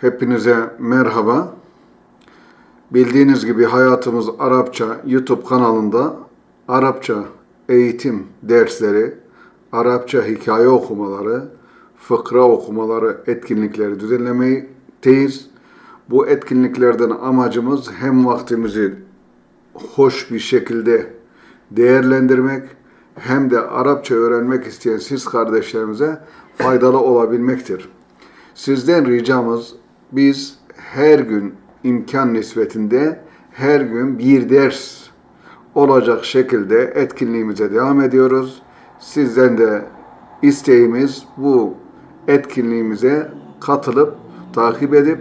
Hepinize merhaba. Bildiğiniz gibi hayatımız Arapça YouTube kanalında Arapça eğitim dersleri, Arapça hikaye okumaları, fıkra okumaları, etkinlikleri düzenlemekteyiz. Bu etkinliklerden amacımız hem vaktimizi hoş bir şekilde değerlendirmek hem de Arapça öğrenmek isteyen siz kardeşlerimize faydalı olabilmektir. Sizden ricamız biz her gün imkan nispetinde her gün bir ders olacak şekilde etkinliğimize devam ediyoruz. Sizden de isteğimiz bu etkinliğimize katılıp takip edip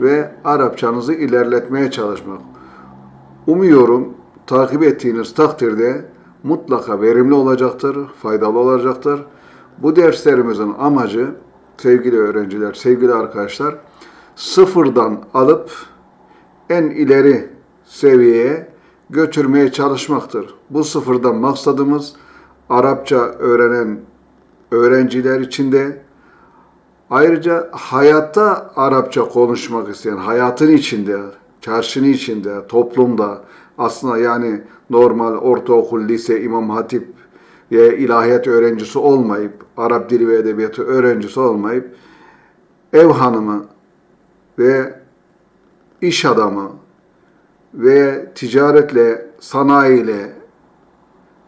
ve Arapçanızı ilerletmeye çalışmak. Umuyorum takip ettiğiniz takdirde mutlaka verimli olacaktır, faydalı olacaktır. Bu derslerimizin amacı sevgili öğrenciler, sevgili arkadaşlar sıfırdan alıp en ileri seviyeye götürmeye çalışmaktır. Bu sıfırdan maksadımız Arapça öğrenen öğrenciler için de ayrıca hayatta Arapça konuşmak isteyen, hayatın içinde, çarşının içinde, toplumda aslında yani normal ortaokul, lise, imam hatip ve ilahiyat öğrencisi olmayıp, Arap dili ve edebiyatı öğrencisi olmayıp ev hanımı ve iş adamı ve ticaretle, sanayiyle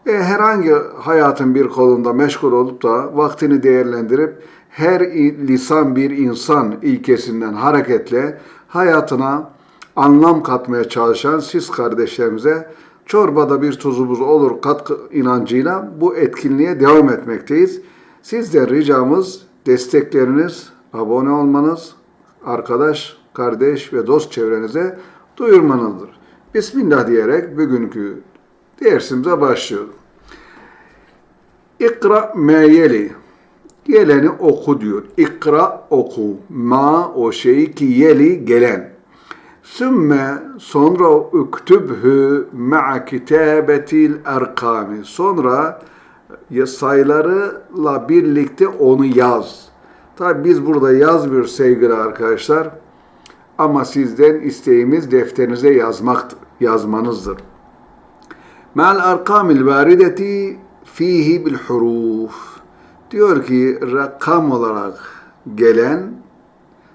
ve herhangi hayatın bir kolunda meşgul olup da vaktini değerlendirip her lisan bir insan ilkesinden hareketle hayatına anlam katmaya çalışan siz kardeşlerimize çorbada bir tuzumuz olur katkı inancıyla bu etkinliğe devam etmekteyiz. Sizden ricamız destekleriniz, abone olmanız, arkadaş, kardeş ve dost çevrenize duyurmanızdır. Bismillah diyerek bugünkü dersimize başlıyorum. İkra meyeli. Geleni oku diyor. İkra oku. Ma o şey ki yeli gelen. Sümme sonra üktübhü ma'a kitabetil erkami. Sonra sayılarıyla birlikte onu yaz. Tabi biz burada yazmıyoruz sevgili arkadaşlar. Ama sizden isteğimiz defterinize yazmak, yazmanızdır. Ma'al arkamil varideti fihi bil huruf. Diyor ki rakam olarak gelen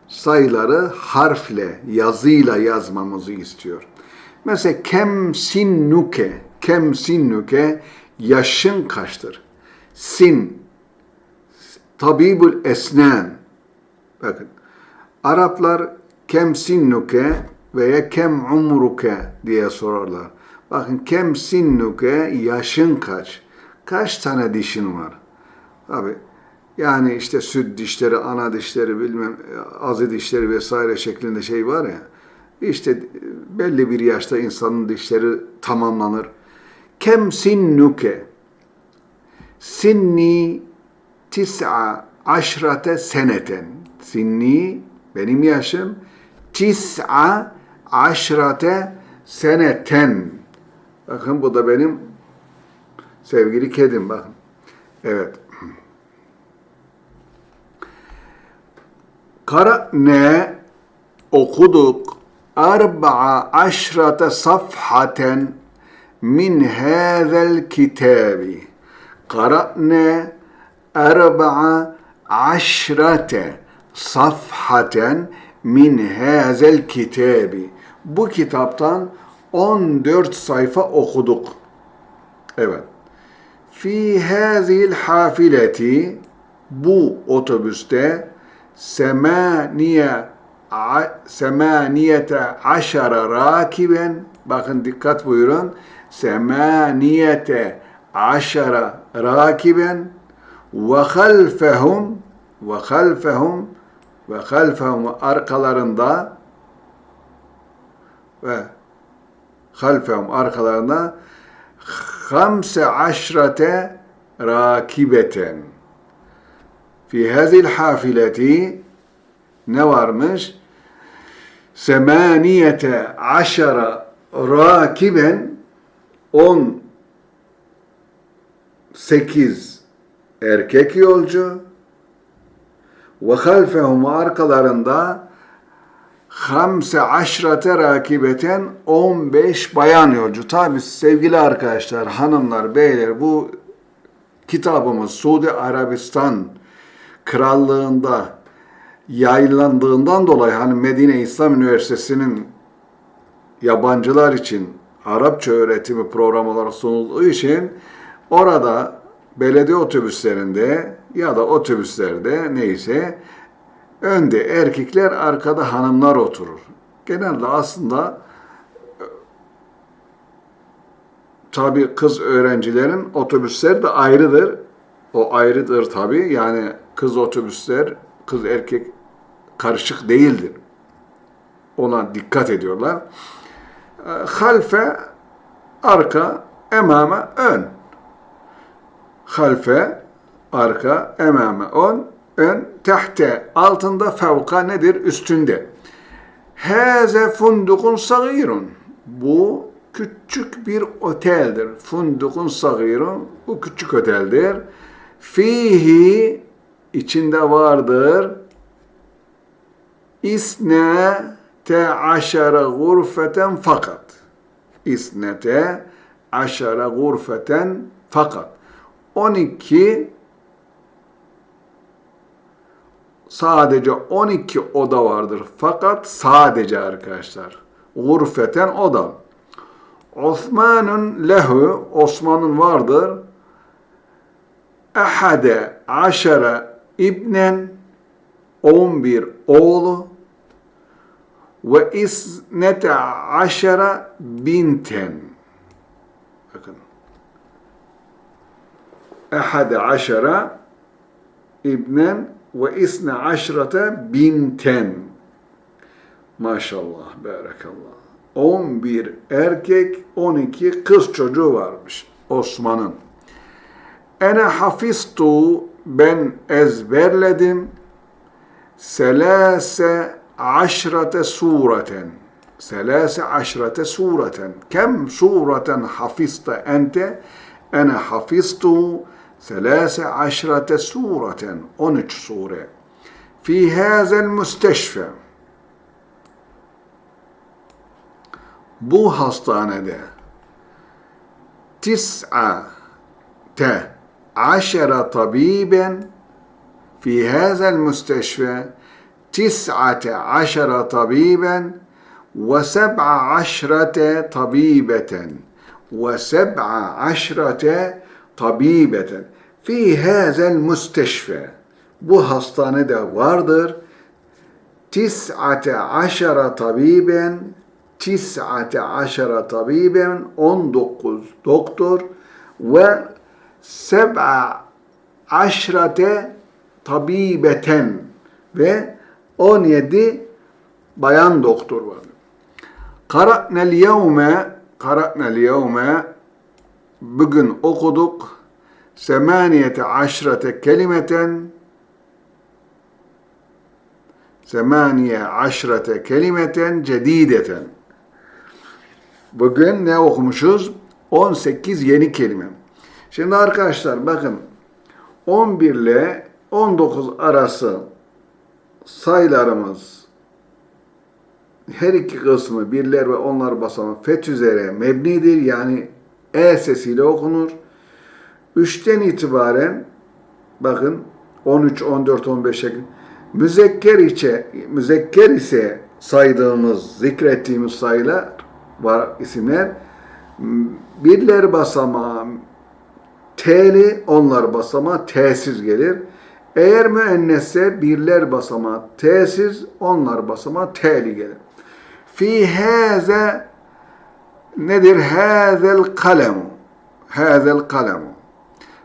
sayıları harfle, yazıyla yazmamızı istiyor. Mesela kem sinnuke, kem sinnuke yaşın kaçtır? Sin, tabibul esnen. Bakın, Araplar kem sinnuke veya kem umruke diye sorarlar. Bakın kem sinnuke yaşın kaç? Kaç tane dişin var? Abi yani işte süt dişleri, ana dişleri, bilmem azı dişleri vesaire şeklinde şey var ya. İşte belli bir yaşta insanın dişleri tamamlanır. Kem sinnuke? Sinni tis'a aşrate seneten. Sinni benim yaşım tis'a aşrate seneten. Bakın bu da benim sevgili kedim bakın. Evet. Kara'ne okuduk arba'a aşrate safhaten min hâzel kitabi. Kara'ne arba'a aşrate safhaten min hazel kitabi. Bu kitaptan 14 sayfa okuduk. Evet. Fi hazil hafileti bu otobüste semaniye semaniyete aşara rakiben bakın dikkat buyurun semaniyete aşara rakiben ve halfehum ve halfehum ve halfehum arkalarında ve halfehum arkalarında hamse aşrate rakibeten fi hazil hafileti ne varmış? Semaniyete aşara rakiben on sekiz erkek yolcu ve halfehum arkalarında Hamse aşrate rakibeten 15 bayan yolcu. Tabi sevgili arkadaşlar, hanımlar, beyler bu kitabımız Suudi Arabistan krallığında yayınlandığından dolayı hani Medine İslam Üniversitesi'nin yabancılar için Arapça öğretimi programı olarak sunulduğu için orada belediye otobüslerinde ya da otobüslerde neyse önde erkekler arkada hanımlar oturur. Genelde aslında tabi kız öğrencilerin otobüsler de ayrıdır. O ayrıdır tabi. Yani kız otobüsler, kız erkek karışık değildir. Ona dikkat ediyorlar. E, halfe, arka, emame, ön. Halfe, arka, emame, ön, ön, tehte, altında, fevka nedir? Üstünde. Hâze fundukun sagirun. Bu küçük bir oteldir. Fundukun sagirun. Bu küçük oteldir. Fihi içinde vardır. İsne te aşara gurfeten fakat. İsnete aşara gurfeten fakat. 12 sadece 12 oda vardır. Fakat sadece arkadaşlar. Gurfeten oda. Osman'ın lehu, Osman'ın vardır. Ehade aşara ibnen, 11 oğlu ve isnete aşara binten. Bakın. Ehade aşara ibnen ve isne aşrate binten. Maşallah, berekallah. 11 erkek, 12 kız çocuğu varmış Osman'ın. Ene hafiztu ben ezberledim selase aşrate sureten selase aşrate sureten kem sureten hafizte ente ene hafiztu ثلاث عشرة سورة 13 سورة. في هذا المستشفى بو هستانة ده تسعة عشر طبيبا. في هذا المستشفى تسعة عشر طبيبا وسبع عشرة طبيبة وسبع عشرة tabibeten fi hazel musteşfe bu hastanede vardır tis'ate aşara tabiben tis'ate aşara tabiben 19 doktor ve seb'a aşrate tabibeten ve 17 bayan doktor var. Karatnel yevme karatnel yevme bugün okuduk semaniyete aşrete kelimeten semaniye aşrete kelimeten cedideten bugün ne okumuşuz? 18 yeni kelime. Şimdi arkadaşlar bakın 11 ile 19 arası sayılarımız her iki kısmı birler ve onlar basamağı fet üzere mebnidir. Yani e sesiyle okunur. 3'ten itibaren bakın 13, 14, 15 şeklinde müzekker içe müzekker ise saydığımız, zikrettiğimiz sayılar var isimler birler basamağı T'li onlar basamağı T'siz gelir. Eğer müennesse birler basamağı T'siz, onlar basamağı T'li gelir. Fi hâze nedir? Hâzel kalemu. Hâzel kalemu.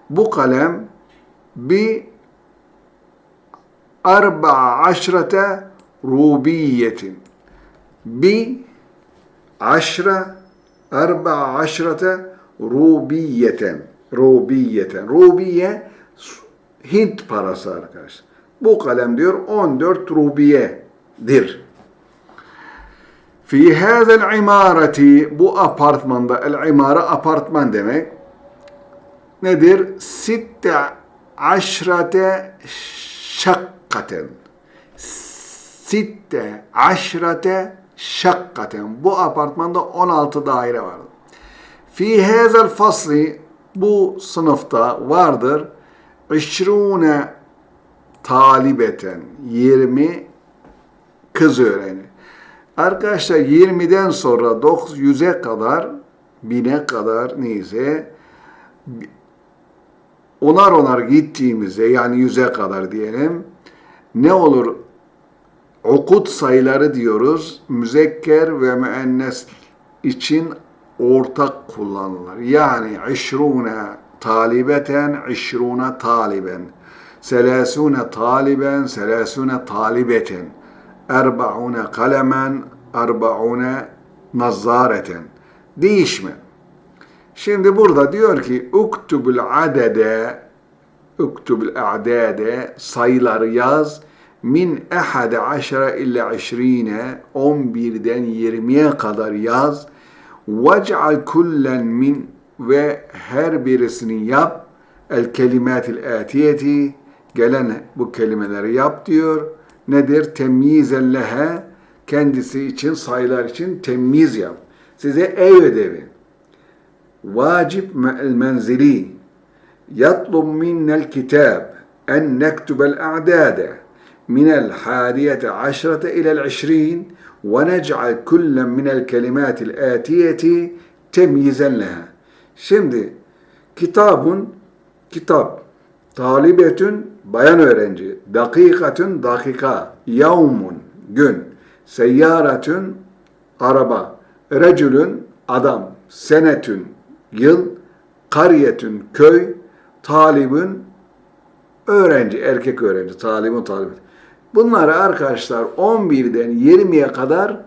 Bu kalem bi arba'a aşrete rubiyetin. Bi aşra arba'a aşrete rubiyeten. Rubiyeten. Rubiye Hint parası arkadaşlar. Bu kalem diyor 14 rubiyedir. Fi hazel imareti bu apartmanda el imara apartman demek. Nedir? Sitte aşrate şakkaten. sitte aşrate şakkaten. Bu apartmanda 16 daire vardır. Fi hazel fasli bu sınıfta vardır. İşrune talibeten 20 kız öğrenci. Arkadaşlar 20'den sonra 900'e kadar bine kadar neyse onar onar gittiğimizde yani yüze kadar diyelim ne olur? Okut sayıları diyoruz. Müzekker ve müennes için ortak kullanılır. Yani işrune talibeten, işrune taliben, selasune taliben, selasune talibeten, erbaune kalemen, erbaune nazzareten. Değişme. Şimdi burada diyor ki uktubul adede uktubul a'dade sayıları yaz min ehade aşara illa işrine 11'den 20'ye kadar yaz vec'al kullen min ve her birisini yap el kelimatil atiyeti gelen bu kelimeleri yap diyor nedir? Temyizen kendisi için, sayılar için temyiz yap. Size ev ödevi. Vacib me'el menzili yatlum minnel kitab en nektubel a'dade minel hadiyete aşrete ilel işrin ve nec'al kullen minel kelimatil atiyeti temyizen. Şimdi kitabun kitap talibetün bayan öğrenci dakikatün dakika yavmun gün seyyaretün araba recülün adam senetün yıl kariyetün köy talibün öğrenci, erkek öğrenci, talibün talibün. Bunları arkadaşlar 11'den 20'ye kadar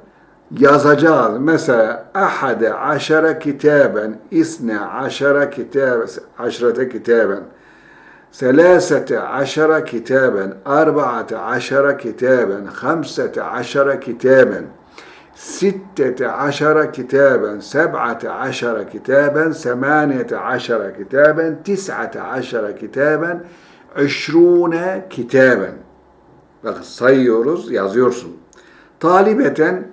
yazacağız. Mesela ahade aşara kitaben, isne aşara kitaben, aşrete kitaben, selasete aşara kitaben, arbaate aşara kitaben, hamsete aşara kitaben, ستة عشر كتابا سبعة عشر كتابا ثمانية عشر كتابا تسعة عشر كتابا عشرون كتابا Bak sayıyoruz, yazıyorsun. Talibeten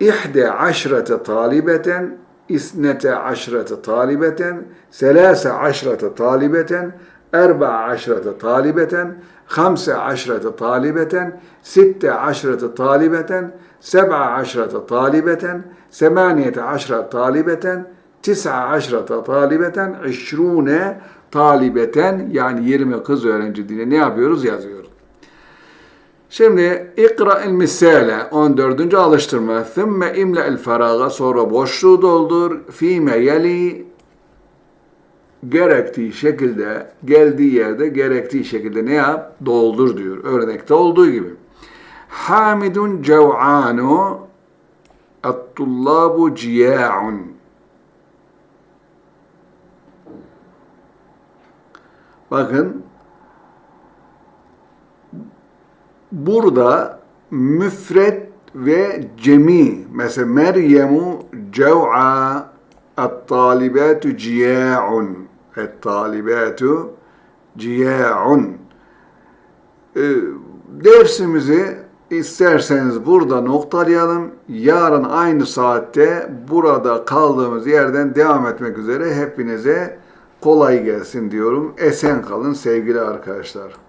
İhde aşrete talibeten isnete aşrete talibeten selase aşrete talibeten erba aşrete talibeten hamse aşrete talibeten sitte aşrete talibeten seb'a aşrete talibeten semaniyete aşrete talibeten tis'a aşrete talibeten işrune talibeten yani 20 kız öğrenci diye ne yapıyoruz yazıyoruz. Şimdi ikra el misale 14. alıştırma. Thumma imla el faraga sonra boşluğu doldur. Fime yeli gerektiği şekilde geldiği yerde gerektiği şekilde ne yap? Doldur diyor. Örnekte olduğu gibi. Hamidun cev'anu et-tullabu ciya'un. Bakın burada müfret ve cemi mesela Meryemu cev'a et-talibatu ciya'un et-talibatu ciya'un e, dersimizi isterseniz burada noktalayalım. Yarın aynı saatte burada kaldığımız yerden devam etmek üzere hepinize kolay gelsin diyorum. Esen kalın sevgili arkadaşlar.